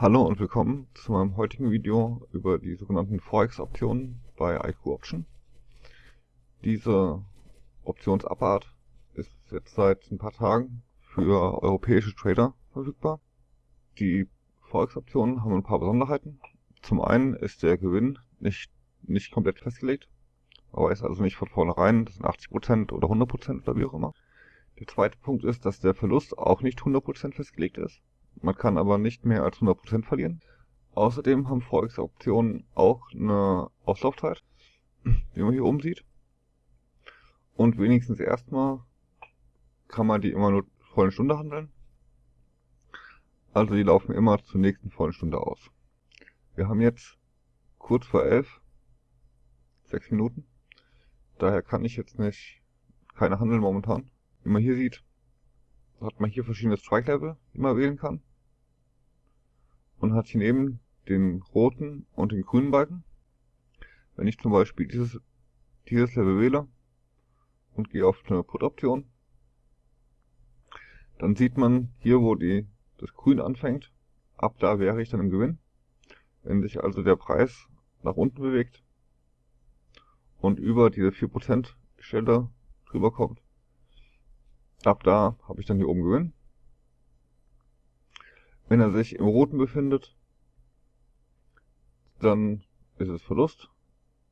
Hallo und willkommen zu meinem heutigen Video über die sogenannten Forex-Optionen bei IQ Option. Diese Optionsabart ist jetzt seit ein paar Tagen für europäische Trader verfügbar. Die Forex-Optionen haben ein paar Besonderheiten. Zum einen ist der Gewinn nicht, nicht komplett festgelegt. Man weiß also nicht von vornherein, das sind 80% oder 100% oder wie auch immer. Der zweite Punkt ist, dass der Verlust auch nicht 100% festgelegt ist. Man kann aber nicht mehr als 100% verlieren. Außerdem haben Forex-Optionen auch eine Auslaufzeit, wie man hier oben sieht. Und wenigstens erstmal kann man die immer nur vollen Stunde handeln. Also die laufen immer zur nächsten vollen Stunde aus. Wir haben jetzt kurz vor elf, sechs Minuten. Daher kann ich jetzt nicht keine handeln momentan. Wie man hier sieht, hat man hier verschiedene Strike Level, die man wählen kann und hat hier neben den roten und den grünen Balken. Wenn ich zum Beispiel dieses, dieses Level wähle und gehe auf eine Put-Option, dann sieht man hier, wo die, das Grün anfängt, ab da wäre ich dann im Gewinn. Wenn sich also der Preis nach unten bewegt und über diese 4% Stelle drüber kommt, ab da habe ich dann hier oben Gewinn. Wenn er sich im Roten befindet, dann ist es Verlust.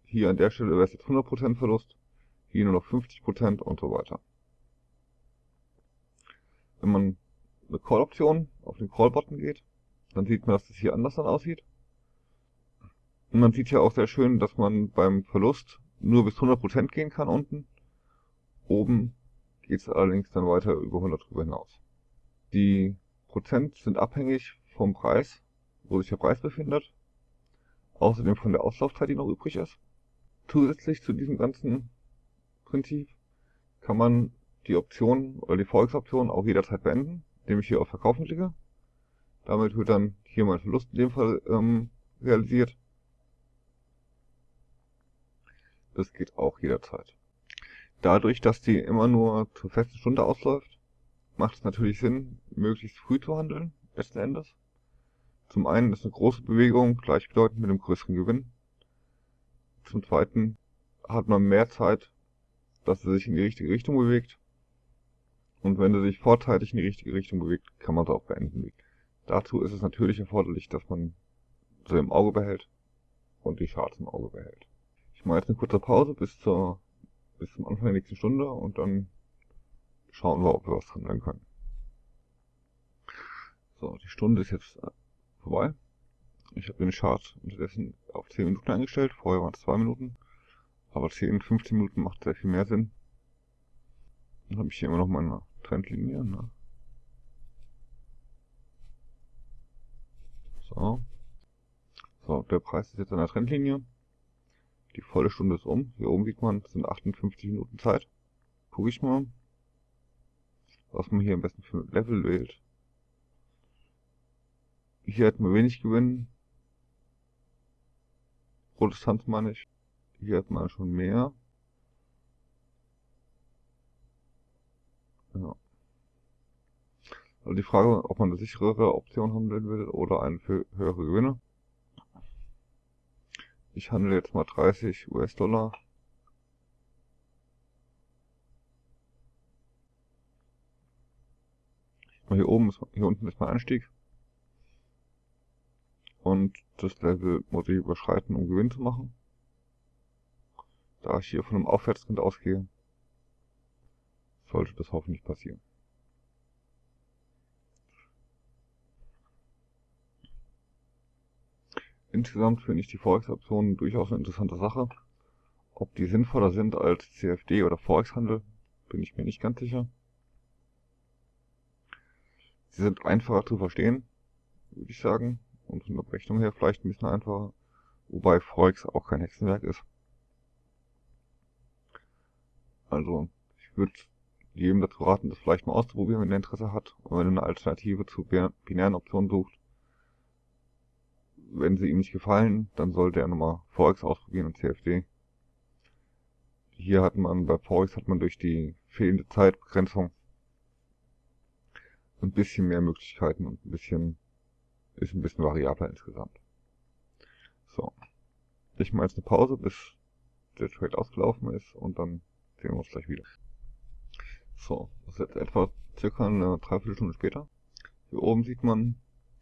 Hier an der Stelle wäre es jetzt 100% Verlust, hier nur noch 50% und so weiter. Wenn man eine Call-Option auf den Call-Button geht, dann sieht man, dass das hier anders dann aussieht. Und man sieht ja auch sehr schön, dass man beim Verlust nur bis 100% gehen kann unten. Oben geht es allerdings dann weiter über 100 drüber hinaus. Die Prozent sind abhängig vom Preis, wo sich der Preis befindet. Außerdem von der Auslaufzeit, die noch übrig ist. Zusätzlich zu diesem ganzen Prinzip kann man die Option oder die Forex-Option auch jederzeit beenden, indem ich hier auf Verkaufen klicke. Damit wird dann hier mein Verlust in dem Fall ähm, realisiert. Das geht auch jederzeit. Dadurch, dass die immer nur zur festen Stunde ausläuft, macht es natürlich Sinn, möglichst früh zu handeln, letzten Endes. Zum einen ist eine große Bewegung gleichbedeutend mit einem größeren Gewinn. Zum zweiten hat man mehr Zeit, dass er sich in die richtige Richtung bewegt. Und wenn er sich vorzeitig in die richtige Richtung bewegt, kann man es auch beenden. Dazu ist es natürlich erforderlich, dass man sie im Auge behält und die Charts im Auge behält. Ich mache jetzt eine kurze Pause bis zur bis zum Anfang der nächsten Stunde und dann schauen wir, ob wir was handeln können. So, die Stunde ist jetzt äh, vorbei. Ich habe den Chart unterdessen auf 10 Minuten eingestellt. Vorher waren es 2 Minuten. Aber 10, 15 Minuten macht sehr viel mehr Sinn. Dann habe ich hier immer noch meine Trendlinie. Ne? So. So, der Preis ist jetzt an der Trendlinie. Die volle Stunde ist um. Hier oben sieht man, es sind 58 Minuten Zeit. Gucke ich mal was man hier am besten für Level wählt. Hier hat man wenig Gewinn. Protestanz meine ich. Hier hat man schon mehr. Ja. Also die Frage, ob man eine sicherere Option handeln will oder eine für höhere Gewinne. Ich handle jetzt mal 30 US-Dollar Hier oben ist, hier unten ist mein Anstieg. Und das Level muss ich überschreiten, um Gewinn zu machen. Da ich hier von einem Aufwärtstrend ausgehe, sollte das hoffentlich passieren. Insgesamt finde ich die Forex-Optionen durchaus eine interessante Sache. Ob die sinnvoller sind als CFD oder Forex-Handel, bin ich mir nicht ganz sicher. Sie sind einfacher zu verstehen, würde ich sagen. Und von der Berechnung her vielleicht ein bisschen einfacher. Wobei Forex auch kein Hexenwerk ist. Also, ich würde jedem dazu raten, das vielleicht mal auszuprobieren, wenn er Interesse hat. Und wenn er eine Alternative zu binären Optionen sucht. Wenn sie ihm nicht gefallen, dann sollte er nochmal Forex ausprobieren und CFD. Hier hat man, bei Forex hat man durch die fehlende Zeitbegrenzung ein bisschen mehr Möglichkeiten und ein bisschen ist ein bisschen variabler insgesamt. So. Ich mache jetzt eine Pause, bis der Trade ausgelaufen ist und dann sehen wir uns gleich wieder. So, das ist jetzt etwa circa eine Dreiviertelstunde später. Hier oben sieht man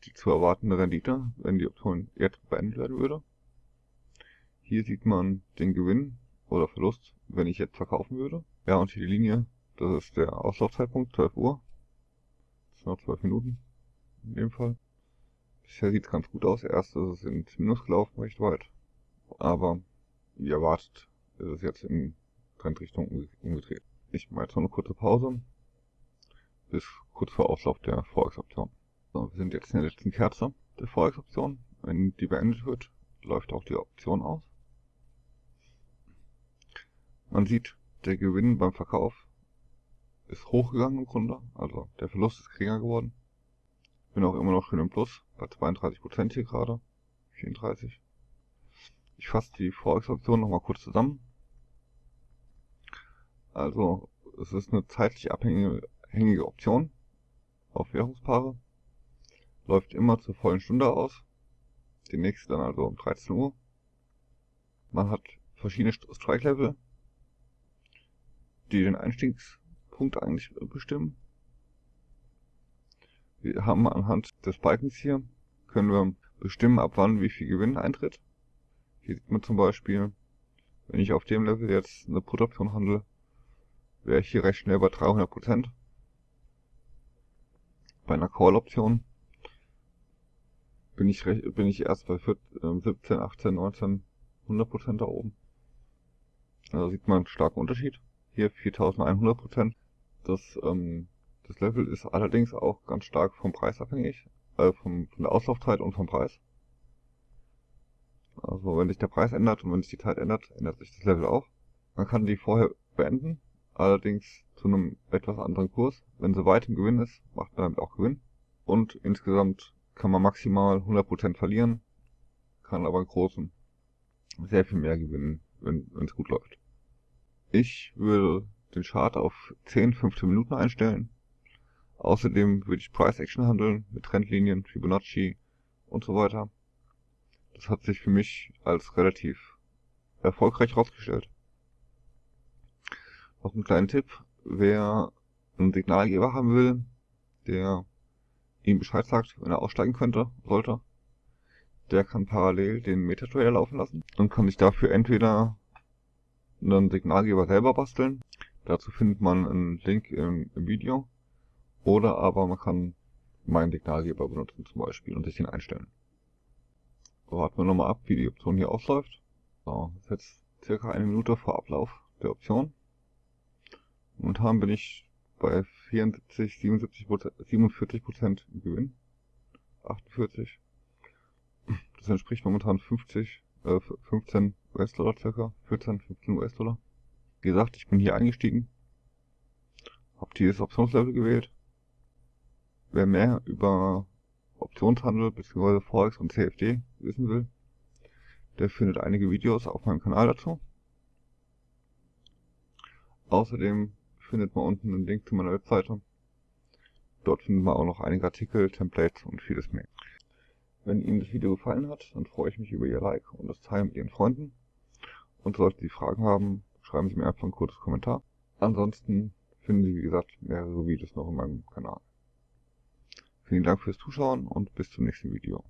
die zu erwartende Rendite, wenn die Option jetzt beendet werden würde. Hier sieht man den Gewinn oder Verlust, wenn ich jetzt verkaufen würde. Ja, und hier die Linie, das ist der Auslaufzeitpunkt, 12 Uhr. Noch 12 Minuten in dem Fall. Bisher sieht es ganz gut aus. Erst ist es ins Minus gelaufen, recht weit. Aber wie erwartet ist es jetzt in Trendrichtung umgedreht. Ich mache jetzt noch eine kurze Pause. Bis kurz vor Auslauf der Forex-Option. So, wir sind jetzt in der letzten Kerze der Forex-Option. Wenn die beendet wird, läuft auch die Option aus. Man sieht, der Gewinn beim Verkauf ist hochgegangen im Grunde, also der Verlust ist geringer geworden. Bin auch immer noch schön im Plus, bei 32% hier gerade, 34. Ich fasse die Forex-Option nochmal kurz zusammen. Also, es ist eine zeitlich abhängige Option auf Währungspaare. Läuft immer zur vollen Stunde aus. Die nächste dann also um 13 Uhr. Man hat verschiedene Strike-Level die den Einstiegspunkt eigentlich bestimmen. Wir haben anhand des Balkens hier, können wir bestimmen, ab wann wie viel Gewinn eintritt. Hier sieht man zum Beispiel, wenn ich auf dem Level jetzt eine Put-Option handle, wäre ich hier recht schnell bei 300%. Bei einer Call-Option bin ich, bin ich erst bei 17, 18, 19, 100% da oben. Also sieht man einen starken Unterschied hier 4100 Prozent. Das, ähm, das Level ist allerdings auch ganz stark vom Preis abhängig, äh, vom, von der Auslaufzeit und vom Preis. Also wenn sich der Preis ändert und wenn sich die Zeit ändert, ändert sich das Level auch. Man kann die vorher beenden, allerdings zu einem etwas anderen Kurs. Wenn sie weit im Gewinn ist, macht man damit auch Gewinn. Und insgesamt kann man maximal 100% verlieren, kann aber im Großen sehr viel mehr gewinnen, wenn es gut läuft. Ich würde den Chart auf 10, 15 Minuten einstellen. Außerdem würde ich Price Action handeln mit Trendlinien, Fibonacci und so weiter. Das hat sich für mich als relativ erfolgreich herausgestellt. Noch ein kleiner Tipp, wer einen Signalgeber haben will, der ihm Bescheid sagt, wenn er aussteigen könnte, sollte, der kann parallel den MetaTrader laufen lassen und kann sich dafür entweder einen Signalgeber selber basteln. Dazu findet man einen Link im, im Video. Oder aber man kann meinen Signalgeber benutzen zum Beispiel und sich den einstellen. Warten wir nochmal ab, wie die Option hier ausläuft. So, jetzt circa eine Minute vor Ablauf der Option. Momentan bin ich bei 74, 77 47 Prozent Gewinn. 48. Das entspricht momentan 50 äh, 15 US-Dollar circa, 14, 15 US-Dollar. Wie gesagt, ich bin hier eingestiegen, habe dieses Optionslevel gewählt. Wer mehr über Optionshandel bzw. Forex und CFD wissen will, der findet einige Videos auf meinem Kanal dazu. Außerdem findet man unten einen Link zu meiner Webseite. Dort findet man auch noch einige Artikel, Templates und vieles mehr. Wenn Ihnen das Video gefallen hat, dann freue ich mich über Ihr Like und das Teilen mit Ihren Freunden. Und sollten Sie Fragen haben, schreiben Sie mir einfach ein kurzes Kommentar. Ansonsten finden Sie, wie gesagt, mehrere Videos noch in meinem Kanal. Vielen Dank fürs Zuschauen und bis zum nächsten Video.